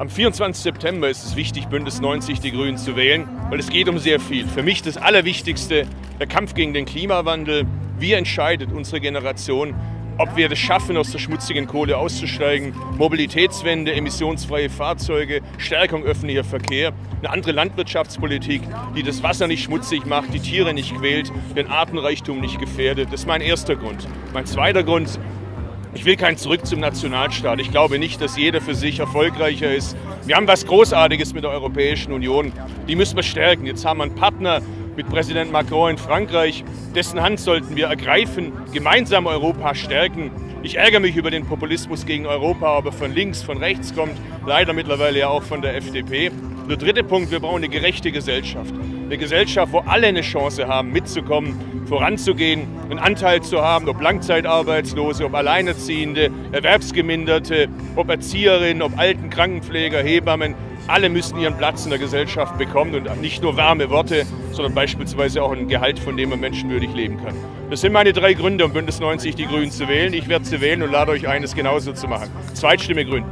Am 24. September ist es wichtig, Bündnis 90 die Grünen zu wählen, weil es geht um sehr viel. Für mich das Allerwichtigste, der Kampf gegen den Klimawandel. Wie entscheidet unsere Generation, ob wir es schaffen, aus der schmutzigen Kohle auszusteigen, Mobilitätswende, emissionsfreie Fahrzeuge, Stärkung öffentlicher Verkehr, eine andere Landwirtschaftspolitik, die das Wasser nicht schmutzig macht, die Tiere nicht quält, den Artenreichtum nicht gefährdet. Das ist mein erster Grund. Mein zweiter Grund, ich will kein Zurück zum Nationalstaat. Ich glaube nicht, dass jeder für sich erfolgreicher ist. Wir haben was Großartiges mit der Europäischen Union. Die müssen wir stärken. Jetzt haben wir einen Partner mit Präsident Macron in Frankreich. Dessen Hand sollten wir ergreifen, gemeinsam Europa stärken. Ich ärgere mich über den Populismus gegen Europa, ob er von links, von rechts kommt, leider mittlerweile ja auch von der FDP. Der dritte Punkt, wir brauchen eine gerechte Gesellschaft. Eine Gesellschaft, wo alle eine Chance haben, mitzukommen, voranzugehen, einen Anteil zu haben, ob Langzeitarbeitslose, ob Alleinerziehende, Erwerbsgeminderte, ob Erzieherinnen, ob Alten, Krankenpfleger, Hebammen. Alle müssen ihren Platz in der Gesellschaft bekommen und nicht nur warme Worte, sondern beispielsweise auch ein Gehalt, von dem man menschenwürdig leben kann. Das sind meine drei Gründe, um Bündnis 90 die Grünen zu wählen. Ich werde sie wählen und lade euch ein, es genauso zu machen. Zweitstimme Grün.